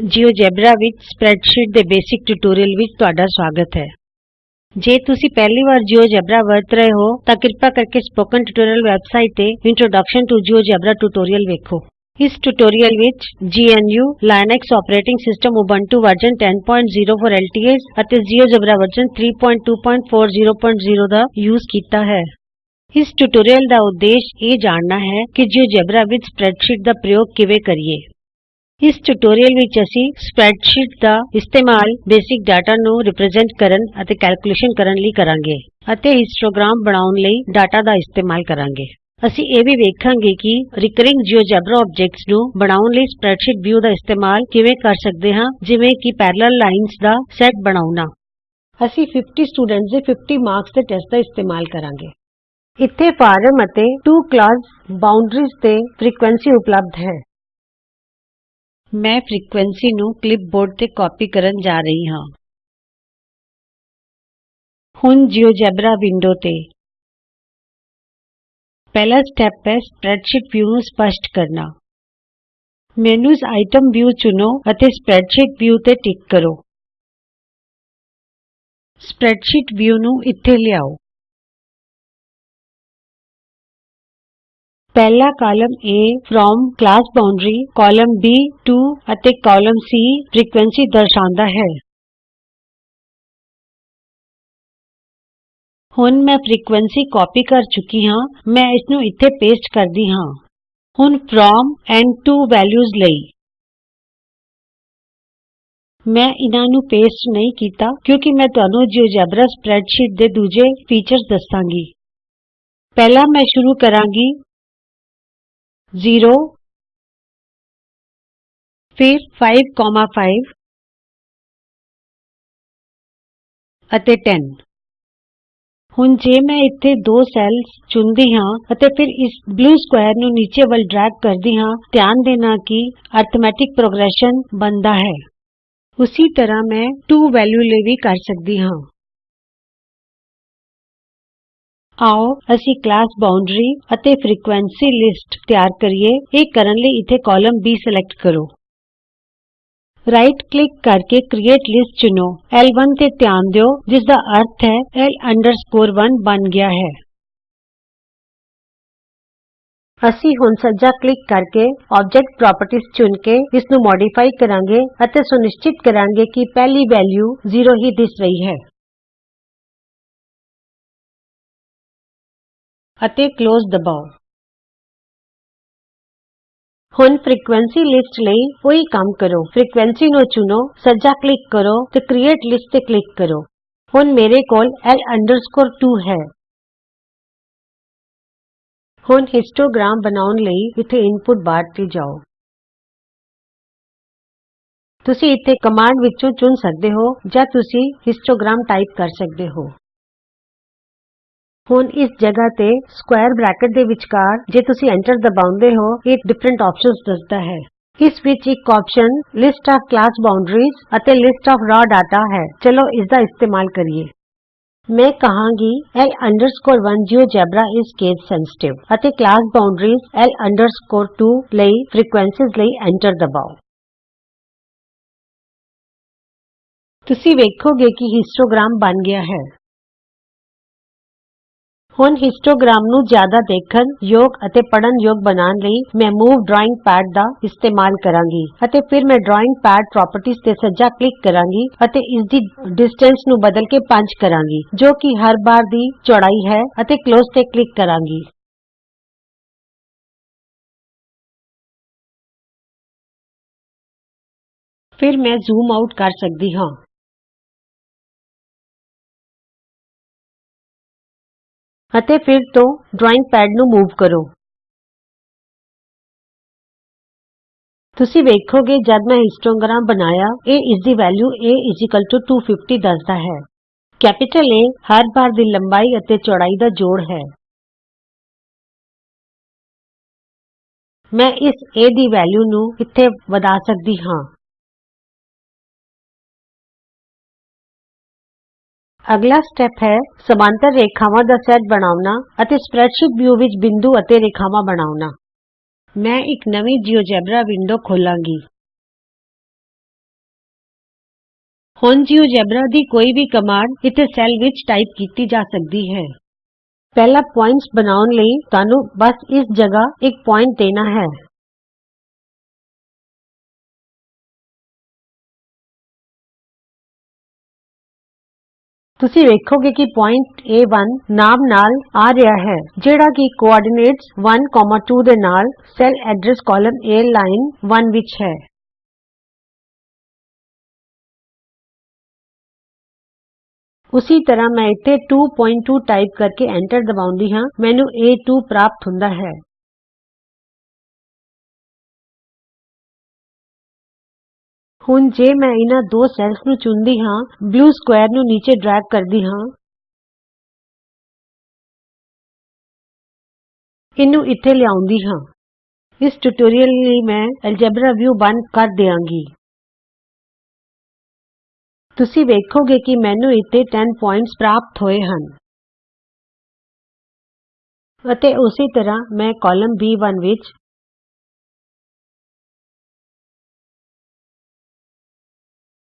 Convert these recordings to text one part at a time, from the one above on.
GeoGebra ਵਿੱਚ spreadsheet ਦੇ basic tutorial ਵਿੱਚ ਤੁਹਾਡਾ ਸਵਾਗਤ ਹੈ। ਜੇ ਤੁਸੀਂ ਪਹਿਲੀ ਵਾਰ GeoGebra ਵਰਤ ਰਹੇ ਹੋ, ਤਾਂ ਕਿਰਪਾ ਕਰਕੇ ਸਪੋਕਨ ਟਿਊਟੋਰੀਅਲ ਵੈਬਸਾਈਟ ਤੇ ਇੰਟਰੋਡਕਸ਼ਨ ਟੂ GeoGebra ਟਿਊਟੋਰੀਅਲ ਵੇਖੋ। ਇਸ ਟਿਊਟੋਰੀਅਲ ਵਿੱਚ GNU Linux operating system Ubuntu version 10.0 LTS ਅਤੇ GeoGebra ਵਰਜ਼ਨ 32400 ਦਾ ਯੂਜ਼ ਕੀਤਾ ਹੈ। ਇਸ ਟਿਊਟੋਰੀਅਲ ਦਾ ਉਦੇਸ਼ ਇਹ ਜਾਣਨਾ ਹੈ ਕਿ GeoGebra ਵਿੱਚ ਸਪਰੈਡਸ਼ੀਟ ਦਾ ਪ੍ਰਯੋਗ ਕਿਵੇਂ ਕਰੀਏ। ਇਸ ਟਿਊਟੋਰੀਅਲ ਵਿੱਚ ਅਸੀਂ ਸਪਰੈਡਸ਼ੀਟ ਦਾ ਇਸਤੇਮਾਲ ਬੇਸਿਕ ਡਾਟਾ ਨੂੰ ਰਿਪਰੈਜ਼ੈਂਟ ਕਰਨ ਅਤੇ ਕੈਲਕੂਲੇਸ਼ਨ ਕਰਨ ਲਈ ਕਰਾਂਗੇ ਅਤੇ ਹਿਸਟੋਗ੍ਰਾਮ ਬਣਾਉਣ ਲਈ ਡਾਟਾ ਦਾ ਇਸਤੇਮਾਲ ਕਰਾਂਗੇ। ਅਸੀਂ ਇਹ ਵੀ ਵੇਖਾਂਗੇ ਕਿ ਰਿਕਰਿੰਗ ਜਿਓਜੇਬਰਾ ਆਬਜੈਕਟਸ ਨੂੰ ਬਣਾਉਣ ਲਈ ਸਪਰੈਡਸ਼ੀਟ ਵਿਊ ਦਾ ਇਸਤੇਮਾਲ ਕਿਵੇਂ ਕਰ ਸਕਦੇ ਹਾਂ, ਜਿਵੇਂ ਕਿ ਪੈਰਲਲ ਲਾਈਨਜ਼ ਦਾ ਸੈਟ ਬਣਾਉਣਾ। ਅਸੀਂ 50 ਸਟੂਡੈਂਟਸ ਦੇ 50 ਮਾਰਕਸ ਦੇ ਟੈਸਟ ਦਾ ਇਸਤੇਮਾਲ ਕਰਾਂਗੇ। ਇੱਥੇ ਫਾਰਮ ਅਤੇ 2 ਕਲਾਸ ਬਾਉਂਡਰੀਜ਼ ਤੇ ਫ੍ਰੀਕੁਐਂਸੀ ਉਪਲਬਧ ਹੈ। ਮੈਂ ਫ੍ਰੀਕੁਐਂਸੀ ਨੂੰ ਕਲਿਪਬੋਰਡ ਤੇ ਕਾਪੀ ਕਰਨ ਜਾ ਰਹੀ ਹਾਂ ਹੁਣ ਜਿਓਜੇਬਰਾ ਵਿੰਡੋ ਤੇ ਪਹਿਲਾ ਸਟੈਪ ਹੈ ਸਪਰੈਡਸ਼ੀਟ ਵਿਊ ਨੂੰ ਸਪਸ਼ਟ ਕਰਨਾ ਮੈਨਯੂਜ਼ ਆਈਟਮ ਵਿਊ ਚੁਣੋ ਅਤੇ ਸਪਰੈਡਸ਼ੀਟ ਵਿਊ ਤੇ ਟਿਕ ਕਰੋ ਸਪਰੈਡਸ਼ੀਟ ਵਿਊ ਨੂੰ ਇੱਥੇ ਲਿਆਓ ਪਹਿਲਾ column A from class boundary column B to ਅਤੇ ਕਾਲਮ C ਫ੍ਰੀਕੁਐਂਸੀ ਦਰਸਾਉਂਦਾ ਹੈ। ਹੁਣ ਮੈਂ ਫ੍ਰੀਕੁਐਂਸੀ ਕਾਪੀ ਕਰ ਚੁੱਕੀ ਹਾਂ, ਮੈਂ ਇਸ ਨੂੰ ਇੱਥੇ ਪੇਸਟ ਕਰਦੀ ਹਾਂ। ਹੁਣ ਫ্রম ਐਂਡ ਟੂ ਵੈਲਿਊਜ਼ ਲਈ ਮੈਂ ਇਹਨਾਂ ਨੂੰ ਪੇਸਟ ਨਹੀਂ ਕੀਤਾ, ਕਿਉਂਕਿ ਮੈਂ ਤੁਹਾਨੂੰ ਜਿਓਜੈਬਰਾ ਸਪਰੈਡਸ਼ੀਟ ਦੇ ਦੂਜੇ ਫੀਚਰਸ ਦੱਸਾਂਗੀ। ਪਹਿਲਾਂ ਮੈਂ ਸ਼ੁਰੂ ਕਰਾਂਗੀ 0 ਫਿਰ 5 5 ਅਤੇ 10 ਹੁਣ ਜੇ ਮੈਂ ਇੱਥੇ ਦੋ ਸੈੱਲਸ ਚੁਣਦੀ ਹਾਂ ਅਤੇ ਫਿਰ ਇਸ ਬਲੂ ਸਕੁਏਰ ਨੂੰ ਨੀਚੇ ਵੱਲ ਡਰੈਗ ਕਰਦੀ ਹਾਂ ਧਿਆਨ ਦੇਣਾ ਕਿ ਅਰਥਮੈਟਿਕ ਪ੍ਰੋਗਰੈਸ਼ਨ ਬਣਦਾ ਹੈ ਉਸੀ ਤਰ੍ਹਾਂ ਮੈਂ 2 ਵੈਲਯੂ ਲਈ ਵੀ ਕਰ ਸਕਦੀ ਹਾਂ ਆਓ ਅਸੀਂ ਕਲਾਸ ਬਾਉਂਡਰੀ ਅਤੇ ਫ੍ਰੀਕੁਐਂਸੀ ਲਿਸਟ ਤਿਆਰ ਕਰੀਏ। ਇਹ ਕਰਨ ਲਈ ਇੱਥੇ ਕਾਲਮ B ਸਿਲੈਕਟ ਕਰੋ। ਰਾਈਟ ਕਲਿਕ ਕਰਕੇ ਕ੍ਰਿਏਟ ਲਿਸਟ ਚੁਣੋ। L1 ਤੇ ਧਿਆਨ ਦਿਓ ਜਿਸ ਦਾ ਅਰਥ ਹੈ L 1 ਬਣ ਗਿਆ ਹੈ। ਅਸੀਂ ਹੁਣ ਸੱਜਾ ਕਲਿਕ ਕਰਕੇ ਆਬਜੈਕਟ ਪ੍ਰਾਪਰਟੀਜ਼ ਚੁਣ ਕੇ ਇਸ ਨੂੰ ਮੋਡੀਫਾਈ ਕਰਾਂਗੇ ਅਤੇ ਸੁਨਿਸ਼ਚਿਤ ਕਰਾਂਗੇ ਕਿ ਪਹਿਲੀ ਵੈਲਯੂ 0 ਹੀ ਦਿਸ ਰਹੀ ਹੈ। ਅਤੇ ਕਲੋਜ਼ ਦਬਾਓ। ਹੁਣ ਫ੍ਰੀਕੁਐਂਸੀ ਲਿਸਟ ਲਈ ਉਹੀ ਕੰਮ ਕਰੋ। ਫ੍ਰੀਕੁਐਂਸੀ ਨੂੰ ਚੁਣੋ, ਸੱਜਾ ਕਲਿਕ ਕਰੋ ਤੇ ਕ੍ਰਿਏਟ ਲਿਸਟ ਤੇ ਕਲਿਕ ਕਰੋ। ਹੁਣ ਮੇਰੇ ਕੋਲ L 2 ਹੈ। ਹੁਣ ਹਿਸਟੋਗ੍ਰਾਮ ਬਣਾਉਣ ਲਈ ਇੱਥੇ ਇਨਪੁਟ ਬਾਰ ਤੇ ਜਾਓ। ਤੁਸੀਂ ਇੱਥੇ ਕਮਾਂਡ ਵਿੱਚੋਂ ਚੁਣ ਸਕਦੇ ਹੋ ਜਾਂ ਤੁਸੀਂ ਹਿਸਟੋਗ੍ਰਾਮ ਟਾਈਪ ਕਰ ਸਕਦੇ ਹੋ। ਹੁਣ ਇਸ ਜਗ੍ਹਾ ਤੇ ਸਕੁਏਰ ਬ੍ਰੈਕਟ ਦੇ ਵਿਚਕਾਰ ਜੇ ਤੁਸੀਂ ਐਂਟਰ ਦਬਾਉਂਦੇ ਹੋ, ਇਹ ਡਿਫਰੈਂਟ ਆਪਸ਼ਨਸ ਦੱਸਦਾ ਹੈ। ਇਸ ਵਿੱਚ ਇੱਕ option list of class boundaries ਅਤੇ ਲਿਸਟ ਆਫ ਰਾਅ ਡਾਟਾ ਹੈ। ਚਲੋ ਇਸ ਦਾ ਇਸਤੇਮਾਲ ਕਰੀਏ। ਮੈਂ ਕਹਾਂਗੀ L 1 ਜਿਓਜੇਬਰਾ ਇਜ਼ ਕੇਸ ਅਤੇ ਕਲਾਸ ਬਾਉਂਡਰੀਜ਼ L 2 ਲਈ ਫ੍ਰੀਕੁਐਂਸੀਜ਼ ਲਈ ਐਂਟਰ ਦਬਾਓ। ਤੁਸੀਂ ਵੇਖੋਗੇ ਕਿ ਹਿਸਟੋਗ੍ਰਾਮ ਬਣ ਗਿਆ ਹੈ। ਹੁਣ ਹਿਸਟੋਗ੍ਰਾਮ ਨੂੰ ਜ਼ਿਆਦਾ ਦੇਖਣ ਯੋਗ ਅਤੇ ਪੜ੍ਹਨ ਯੋਗ ਬਣਾਉਣ ਲਈ ਮੈਂ ਮੂਵ ਡਰਾਇੰਗ ਪੈਡ ਦਾ ਇਸਤੇਮਾਲ ਕਰਾਂਗੀ ਅਤੇ ਫਿਰ ਮੈਂ ਡਰਾਇੰਗ ਪੈਡ ਪ੍ਰਾਪਰਟੀਜ਼ ਤੇ ਸੱਜਾ ਕਲਿਕ ਕਰਾਂਗੀ ਅਤੇ ਇਸ ਦੀ ਡਿਸਟੈਂਸ ਨੂੰ ਬਦਲ ਕੇ 5 ਕਰਾਂਗੀ, ਜੋ ਕਿ ਹਰ ਬਾਰ ਦੀ ਚੌੜਾਈ ਹੈ ਅਤੇ ਕਲੋਜ਼ ਤੇ ਕਲਿਕ ਕਰਾਂਗੀ। ਫਿਰ ਮੈਂ ਜ਼ੂਮ ਆਊਟ ਕਰ ਸਕਦੀ ਹਾਂ। ਅਤੇ ਫਿਰ ਤੋਂ ਡਰਾਇੰਗ ਪੈਡ ਨੂੰ ਮੂਵ ਕਰੋ। ਤੁਸੀਂ ਵੇਖੋਗੇ ਜਦ ਮੈਂ ਹਿਸਟੋਗ੍ਰਾਮ ਬਣਾਇਆ ਇਹ ਇਸ ਦੀ ਵੈਲਯੂ a 250 ਦੱਸਦਾ ਹੈ। ਕੈਪੀਟਲ A ਹਰ ਬਾਰ ਦੀ ਲੰਬਾਈ ਅਤੇ ਚੌੜਾਈ ਦਾ ਜੋੜ ਹੈ। ਮੈਂ ਇਸ a ਦੀ ਵੈਲਯੂ ਨੂੰ ਇੱਥੇ ਵਧਾ ਸਕਦੀ ਹਾਂ। ਅਗਲਾ ਸਟੈਪ ਹੈ ਸਮਾਂਤਰ ਰੇਖਾਵਾਂ ਦਾ ਸੈਟ ਬਣਾਉਣਾ ਅਤੇ ਸਪਰੈਡਸ਼ੀਟ ਵਿਊ ਵਿੱਚ ਬਿੰਦੂ ਅਤੇ ਰੇਖਾਵਾਂ ਬਣਾਉਣਾ। ਮੈਂ ਇੱਕ ਨਵੀਂ ਜਿਓਜੇਬਰਾ ਵਿੰਡੋ ਖੋਲ੍ਹਾਂਗੀ ਹੁਣ ਜਿਉਜੇਬਰਾ ਦੀ ਕੋਈ ਵੀ ਕਮਾਂਡ ਇੱਥੇ ਸੈੱਲ ਵਿੱਚ ਟਾਈਪ ਕੀਤੀ ਜਾ ਸਕਦੀ ਹੈ। ਪਹਿਲਾ ਬਿੰਦੂ ਬਣਾਉਣ ਲਈ ਤੁਹਾਨੂੰ ਬਸ ਇਸ ਜਗ੍ਹਾ ਇੱਕ ਪੁਆਇੰਟ ਦੇਣਾ ਹੈ। ਤੁਸੀਂ ਵੇਖੋਗੇ ਕਿ ਬਿੰਦੂ ਏ1 ਨਾਮ ਨਾਲ ਆ ਰਿਹਾ ਹੈ, ਜਿਹੜਾ ਕਿ ਧੁਰੇ 1 2 ਦੇ ਨਾਲ cell address column A line 1 ਵਿੱਚ ਹੈ। ਉਸੀ ਤਰ੍ਹਾਂ ਮੈਂ ਇੱਥੇ 22 ਟਾਈਪ ਕਰਕੇ ਐਂਟਰ ਦਬਾਉਂਦੀ ਹਾਂ। ਮੈਨੂੰ ਏ2 ਪ੍ਰਾਪਤ ਹੁੰਦਾ ਹੈ। ਹੁਣ ਜੇ ਮੈਂ ਇਹਨਾਂ ਦੋ ਸੈਲਜ਼ ਨੂੰ ਚੁਣਦੀ ਹਾਂ, ਬਲੂ ਸਕੁਏਰ ਨੂੰ ਨੀਚੇ ਡਰੈਗ ਕਰਦੀ ਹਾਂ। ਇਹਨੂੰ ਇੱਥੇ ਲਿਆਉਂਦੀ ਹਾਂ। ਇਸ ਟਿਊਟੋਰੀਅਲ ਲਈ ਮੈਂ ਐਲਜੇਬਰਾ ਵਿਊ ਬੰਦ ਕਰ ਦਿਆਂਗੀ। ਤੁਸੀਂ ਵੇਖੋਗੇ ਕਿ ਮੈਨੂੰ ਇੱਥੇ 10 ਪੁਆਇੰਟਸ ਪ੍ਰਾਪਤ ਹੋਏ ਹਨ। ਅਤੇ ਉਸੇ ਤਰ੍ਹਾਂ ਮੈਂ ਕਾਲਮ B1 ਵਿੱਚ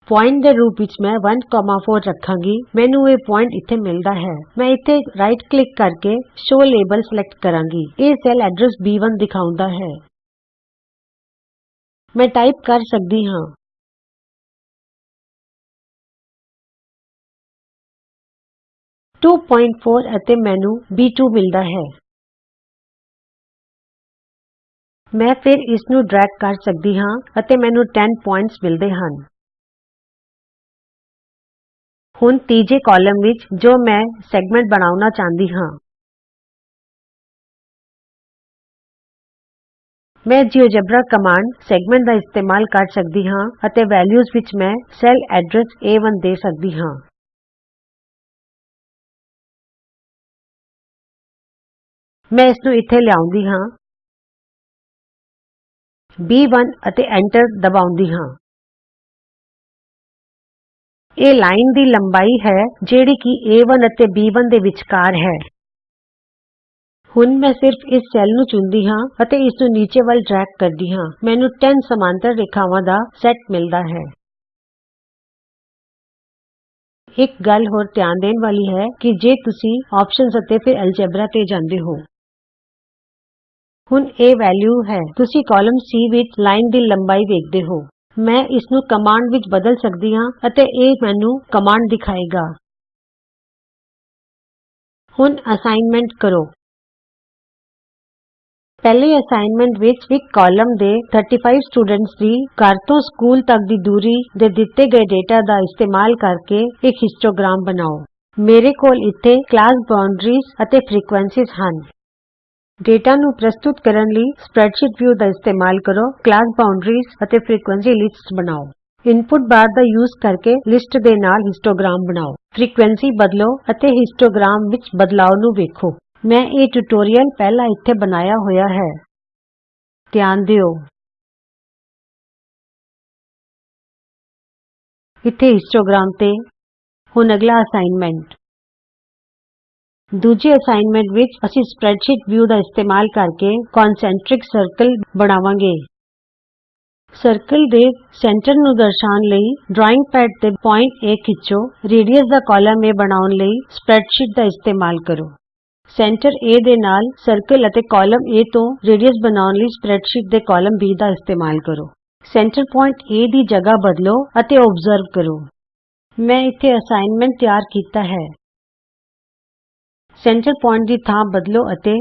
ਪੁਆਇੰਟ ਦੇ ਰੂਪ ਵਿੱਚ ਮੈਂ 1 4 ਰੱਖਾਂਗੀ। ਮੈਨੂੰ ਇਹ ਪੁਆਇੰਟ ਇੱਥੇ ਮਿਲਦਾ ਹੈ। ਮੈਂ ਇੱਥੇ ਰਾਈਟ ਕਲਿਕ ਕਰਕੇ ਸ਼ੋ ਲੇਬਲ ਸਿਲੈਕਟ ਕਰਾਂਗੀ। ਇਹ ਸੈਲ ਐਡਰਸ B1 ਦਿਖਾਉਂਦਾ ਹੈ। ਮੈਂ ਟਾਈਪ ਕਰ ਸਕਦੀ ਹਾਂ। 24 ਅਤੇ ਮੈਨੂੰ B2 ਮਿਲਦਾ ਹੈ। ਮੈਂ ਫਿਰ ਇਸ ਨੂੰ ਡਰੈਗ ਕਰ ਸਕਦੀ ਹਾਂ ਅਤੇ ਮੈਨੂੰ 10 ਪੁਆਇੰਟਸ ਮਿਲਦੇ ਹਨ। ਹੁਣ ਤੀਜੇ ਕਾਲਮ ਵਿੱਚ ਜੋ ਮੈਂ ਸੈਗਮੈਂਟ ਬਣਾਉਣਾ ਚਾਹੁੰਦੀ ਹਾਂ। ਮੈਂ ਜਿਉਜੇਬਰਾ ਕਮਾਂਡ ਸੈਗਮੈਂਟ ਦਾ ਇਸਤੇਮਾਲ ਕਰ ਸਕਦੀ ਹਾਂ ਅਤੇ ਵੈਲਯੂਜ਼ ਵਿੱਚ ਮੈਂ ਸੈਲ ਐਡਰਸ ਏ1 ਦੇ ਸਕਦੀ ਹਾਂ। ਮੈਂ ਇਸ ਨੂੰ ਇੱਥੇ ਲਿਆਉਂਦੀ ਹਾਂ। B1 ਅਤੇ ਐਂਟਰ ਦਬਾਉਂਦੀ ਹਾਂ। ਇਹ ਲਾਈਨ ਦੀ ਲੰਬਾਈ ਹੈ ਜਿਹੜੀ ਕਿ A1 ਅਤੇ B1 ਦੇ ਵਿਚਕਾਰ ਹੈ। ਹੁਣ ਮੈਂ ਸਿਰਫ ਇਸ ਸੈੱਲ ਨੂੰ ਚੁਣਦੀ ਹਾਂ ਅਤੇ ਇਸ ਨੂੰ ਨੀਚੇ ਵੱਲ ਡਰੈਗ ਕਰਦੀ ਹਾਂ। ਮੈਨੂੰ 10 ਸਮਾਂਤਰ ਰੇਖਾਵਾਂ ਦਾ ਸੈਟ ਮਿਲਦਾ ਹੈ। ਇੱਕ ਗੱਲ ਹੋਰ ਧਿਆਨ ਦੇਣ ਵਾਲੀ ਹੈ ਕਿ ਜੇ ਤੁਸੀਂ ਆਪਸ਼ਨਜ਼ ਅਤੇ ਫਿਰ ਐਲਜੇਬਰਾ ਤੇ ਜਾਂਦੇ ਹੋ। ਹੁਣ ਇਹ ਵੈਲਿਊ ਹੈ। ਤੁਸੀਂ ਕਾਲਮ C ਵਿੱਚ ਲਾਈਨ ਦੀ ਲੰਬਾਈ ਵੇਖਦੇ ਹੋ। ਮੈਂ ਇਸ ਨੂੰ ਕਮਾਂਡ ਵਿੱਚ ਬਦਲ ਸਕਦੀ ਹਾਂ ਅਤੇ ਇਹ ਮੈਨੂੰ ਕਮਾਂਡ ਦਿਖਾਏਗਾ। ਹੁਣ ਅਸਾਈਨਮੈਂਟ ਕਰੋ। ਪਹਿਲੇ ਅਸਾਈਨਮੈਂਟ ਵਿੱਚ ਇੱਕ ਕਾਲਮ ਦੇ 35 ਸਟੂਡੈਂਟਸ ਦੀ ਘਰ ਤੋਂ ਸਕੂਲ ਤੱਕ ਦੀ ਦੂਰੀ ਦੇ ਦਿੱਤੇ ਗਏ ਡੇਟਾ ਦਾ ਇਸਤੇਮਾਲ ਕਰਕੇ ਇੱਕ ਹਿਸਟੋਗ੍ਰਾਮ ਬਣਾਓ। ਮੇਰੇ ਕੋਲ ਇੱਥੇ ਕਲਾਸ ਬਾਉਂਡਰੀਜ਼ ਅਤੇ ਫ੍ਰੀਕੁਐਂਸੀਜ਼ ਹਨ। ਡੇਟਾ ਨੂੰ ਪ੍ਰਸਤੁਤ ਕਰਨ ਲਈ ਸਪਰੈਡਸ਼ੀਟ ਵਿਊ ਦਾ ਇਸਤੇਮਾਲ ਕਰੋ, ਕਲਾਸ ਬਾਉਂਡਰੀਜ਼ ਅਤੇ ਫ੍ਰੀਕੁਐਂਸੀ ਲਿਸਟਸ ਬਣਾਓ। ਇਨਪੁਟ ਬਾਰ ਦਾ ਯੂਜ਼ ਕਰਕੇ ਲਿਸਟ ਦੇ ਨਾਲ ਹਿਸਟੋਗ੍ਰਾਮ ਬਣਾਓ। ਫ੍ਰੀਕੁਐਂਸੀ ਬਦਲੋ ਅਤੇ ਹਿਸਟੋਗ੍ਰਾਮ ਵਿੱਚ ਬਦਲਾਉ ਨੂੰ ਵੇਖੋ। ਮੈਂ ਇਹ ਟਿਊਟੋਰੀਅਲ ਪਹਿਲਾਂ ਇੱਥੇ ਬਣਾਇਆ ਹੋਇਆ ਹੈ। ਧਿਆਨ ਦਿਓ। ਇੱਥੇ ਹਿਸਟੋਗ੍ਰਾਮ ਤੇ ਹੁਣ ਅਗਲਾ ਅਸਾਈਨਮੈਂਟ। ਦੂਜੇ ਅਸਾਈਨਮੈਂਟ ਵਿੱਚ ਅਸੀਂ ਸਪਰੈਡਸ਼ੀਟ ਵਿਊ ਦਾ ਇਸਤੇਮਾਲ ਕਰਕੇ ਕੌਨਸੈਂਟਰਿਕ ਸਰਕਲ ਬਣਾਵਾਂਗੇ। ਸਰਕਲ ਦੇ ਕੇਂਦਰ ਨੂੰ ਦਰਸਾਉਣ ਲਈ ਡਰਾਇੰਗ ਪੈਡ ਤੇ ਬਿੰਦੂ A ਖਿੱਚੋ। ਰੇਡੀਅਸ ਦਾ ਕਾਲਮ A ਬਣਾਉਣ ਲਈ ਸਪਰੈਡਸ਼ੀਟ ਦਾ ਇਸਤੇਮਾਲ ਕਰੋ। ਕੇਂਦਰ A ਦੇ ਨਾਲ ਸਰਕਲ ਅਤੇ ਕਾਲਮ A ਤੋਂ ਰੇਡੀਅਸ ਬਣਾਉਣ ਲਈ ਸਪਰੈਡਸ਼ੀਟ ਦੇ ਕਾਲਮ B ਦਾ ਇਸਤੇਮਾਲ ਕਰੋ। ਸੈਂਟਰ ਪੁਆਇੰਟ A ਦੀ ਜਗ੍ਹਾ ਬਦਲੋ ਅਤੇ ਅਬਜ਼ਰਵ ਕਰੋ। ਮੈਂ ਇੱਥੇ ਅਸਾਈਨਮੈਂਟ ਤਿਆਰ ਕੀਤਾ ਹੈ। ਸੈਂਟਰ ਪੁਆਇੰਟ ਦੀ ਥਾਂ ਬਦਲੋ ਅਤੇ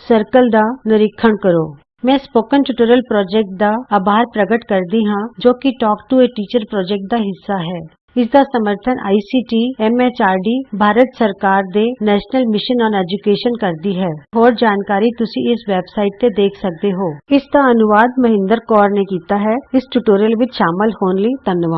ਸਰਕਲ ਦਾ ਨਿਰੀਖਣ ਕਰੋ। ਮੈਂ ਸਪੋਕਨ ਟਿਊਟੋਰੀਅਲ ਪ੍ਰੋਜੈਕਟ ਦਾ ਆਭਾਰ ਪ੍ਰਗਟ ਕਰਦੀ ਹਾਂ, ਜੋ ਕਿ talk to a teacher project ਦਾ ਹਿੱਸਾ ਹੈ। ਇਸ ਦਾ ਸਮਰਥਨ ਆਈਸੀਟੀ ਐਮਐਚਆਰਡੀ ਭਾਰਤ ਸਰਕਾਰ ਦੇ ਨੈਸ਼ਨਲ ਮਿਸ਼ਨ ਔਨ ਐਜੂਕੇਸ਼ਨ ਕਰਦੀ ਹੈ। ਹੋਰ ਜਾਣਕਾਰੀ ਤੁਸੀਂ ਇਸ ਵੈਬਸਾਈਟ ਤੇ ਦੇਖ ਸਕਦੇ ਹੋ। ਇਸ ਦਾ ਅਨੁਵਾਦ ਮਹਿੰਦਰ ਕੌਰ ਨੇ ਕੀਤਾ ਹੈ। ਇਸ ਟਿਊਟੋਰੀਅਲ ਵਿੱਚ ਸ਼ਾਮਲ ਹੋਣ ਲਈ ਧੰਨਵਾਦ।